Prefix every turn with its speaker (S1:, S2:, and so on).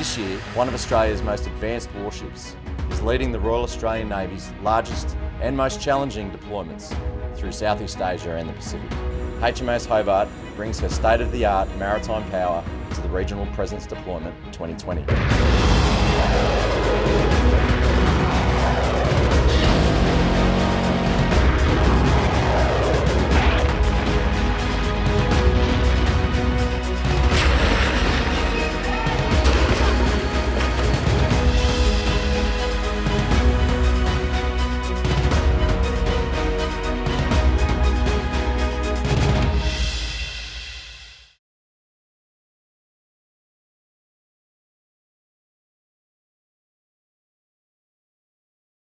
S1: This year, one of Australia's most advanced warships, is leading the Royal Australian Navy's largest and most challenging deployments through Southeast Asia and the Pacific. HMAS Hobart brings her state-of-the-art maritime power to the Regional Presence Deployment 2020.